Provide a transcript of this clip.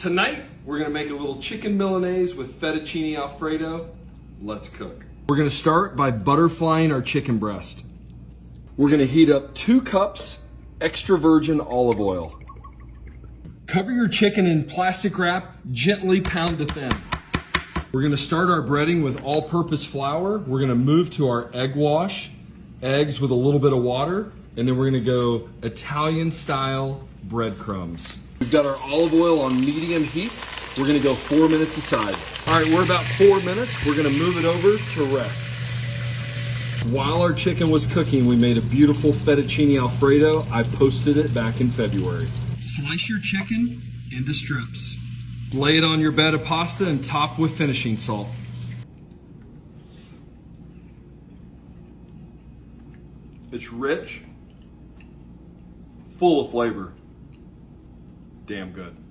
Tonight, we're gonna make a little chicken Milanese with fettuccine Alfredo. Let's cook. We're gonna start by butterflying our chicken breast. We're gonna heat up two cups extra virgin olive oil. Cover your chicken in plastic wrap, gently pound to thin. We're gonna start our breading with all-purpose flour. We're gonna move to our egg wash, eggs with a little bit of water, and then we're gonna go Italian style breadcrumbs. We've got our olive oil on medium heat. We're gonna go four minutes aside. All right, we're about four minutes. We're gonna move it over to rest. While our chicken was cooking, we made a beautiful fettuccine alfredo. I posted it back in February. Slice your chicken into strips. Lay it on your bed of pasta and top with finishing salt. It's rich, full of flavor damn good.